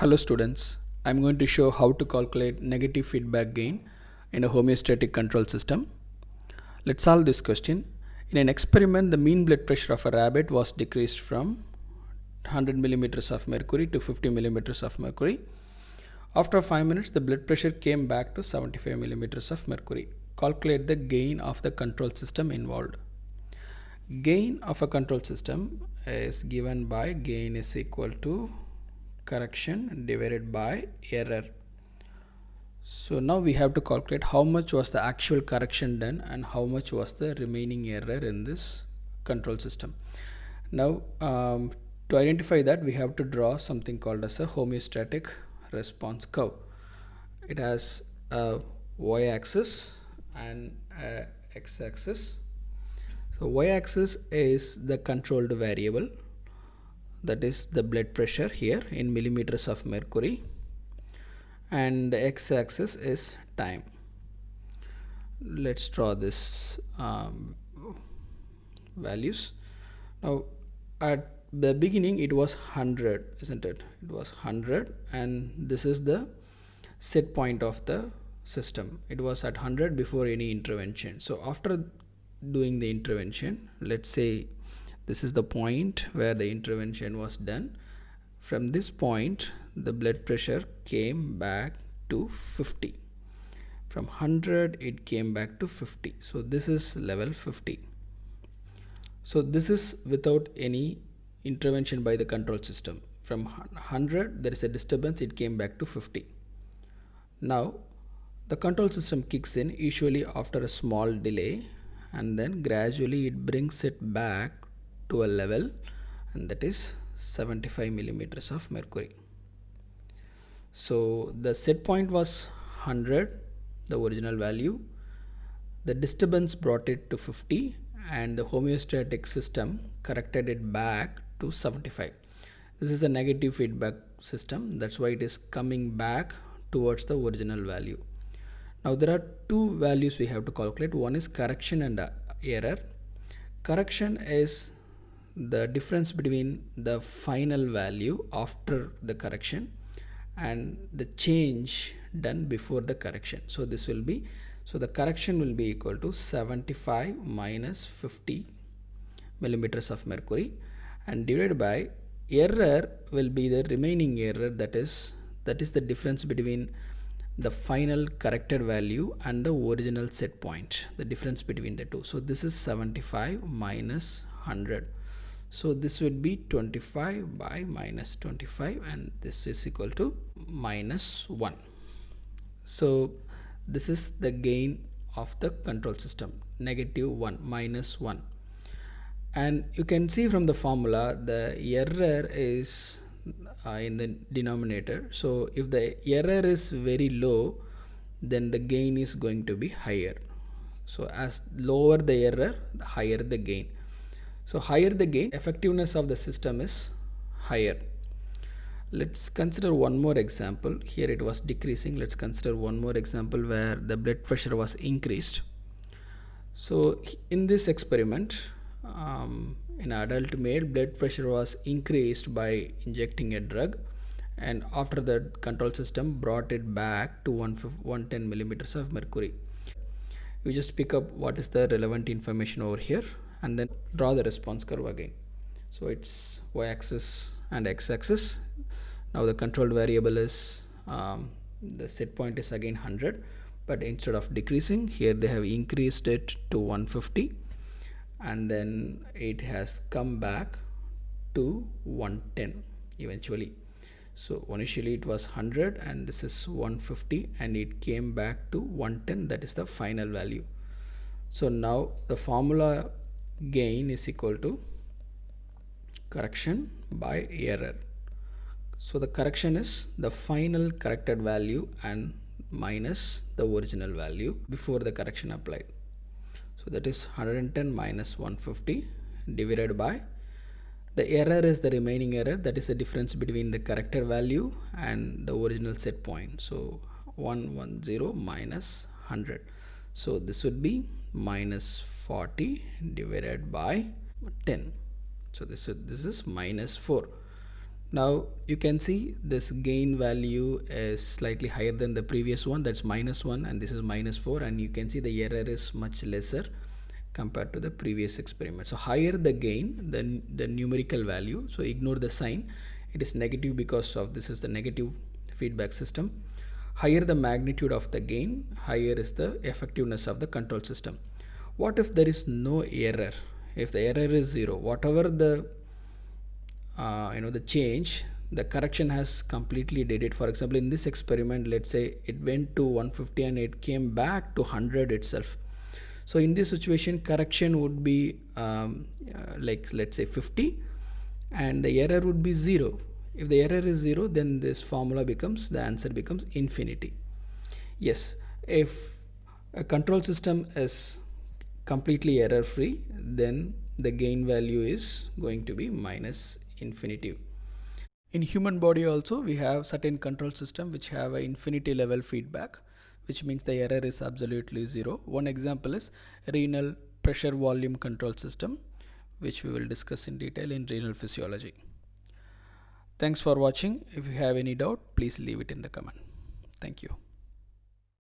Hello students, I'm going to show how to calculate negative feedback gain in a homeostatic control system. Let's solve this question. In an experiment, the mean blood pressure of a rabbit was decreased from 100 millimeters of mercury to 50 millimeters of mercury. After 5 minutes, the blood pressure came back to 75 millimeters of mercury. Calculate the gain of the control system involved. Gain of a control system is given by gain is equal to correction divided by error. So now we have to calculate how much was the actual correction done and how much was the remaining error in this control system. Now um, to identify that we have to draw something called as a homeostatic response curve. It has a y-axis and x-axis. So y-axis is the controlled variable that is the blood pressure here in millimeters of mercury. And the x-axis is time. Let's draw this um, values. Now at the beginning it was 100 isn't it? It was 100 and this is the set point of the system. It was at 100 before any intervention. So after doing the intervention let's say this is the point where the intervention was done. From this point the blood pressure came back to 50 from 100 it came back to 50 so this is level 50 so this is without any intervention by the control system. From 100 there is a disturbance it came back to 50 now the control system kicks in usually after a small delay and then gradually it brings it back to a level and that is 75 millimeters of mercury. So the set point was 100 the original value. The disturbance brought it to 50 and the homeostatic system corrected it back to 75 this is a negative feedback system. That's why it is coming back towards the original value. Now there are two values we have to calculate. One is correction and uh, error. Correction is the difference between the final value after the correction and the change done before the correction. So this will be so the correction will be equal to 75 minus 50 millimeters of mercury and divided by error will be the remaining error that is that is the difference between the final corrected value and the original set point the difference between the two. So this is 75 minus 100 so this would be 25 by minus 25 and this is equal to minus 1 so this is the gain of the control system negative 1 minus 1 and you can see from the formula the error is uh, in the denominator. So if the error is very low then the gain is going to be higher. So as lower the error the higher the gain so higher the gain, effectiveness of the system is higher. Let's consider one more example. Here it was decreasing. Let's consider one more example where the blood pressure was increased. So in this experiment, um, in adult male, blood pressure was increased by injecting a drug and after that control system brought it back to 110 millimeters of mercury. You just pick up what is the relevant information over here and then draw the response curve again. So it's y-axis and x-axis. Now the controlled variable is um, the set point is again 100 but instead of decreasing here they have increased it to 150 and then it has come back to 110 eventually. So initially it was 100 and this is 150 and it came back to 110 that is the final value. So now the formula gain is equal to correction by error. So the correction is the final corrected value and minus the original value before the correction applied. So that is 110 minus 150 divided by the error is the remaining error. That is the difference between the corrected value and the original set point. So 110 minus 100 so this would be minus 40 divided by 10 so this is this is minus 4 now you can see this gain value is slightly higher than the previous one. That's minus 1 and this is minus 4 and you can see the error is much lesser compared to the previous experiment. So higher the gain than the numerical value. So ignore the sign. It is negative because of this is the negative feedback system higher the magnitude of the gain higher is the effectiveness of the control system. What if there is no error? If the error is zero whatever the uh, you know the change the correction has completely did it. For example in this experiment let's say it went to 150 and it came back to 100 itself. So in this situation correction would be um, uh, like let's say 50 and the error would be 0 if the error is 0 then this formula becomes the answer becomes infinity. Yes if a control system is completely error free then the gain value is going to be minus infinity. In human body also we have certain control system which have a infinity level feedback which means the error is absolutely zero. One example is renal pressure volume control system which we will discuss in detail in renal physiology thanks for watching. If you have any doubt please leave it in the comment. Thank you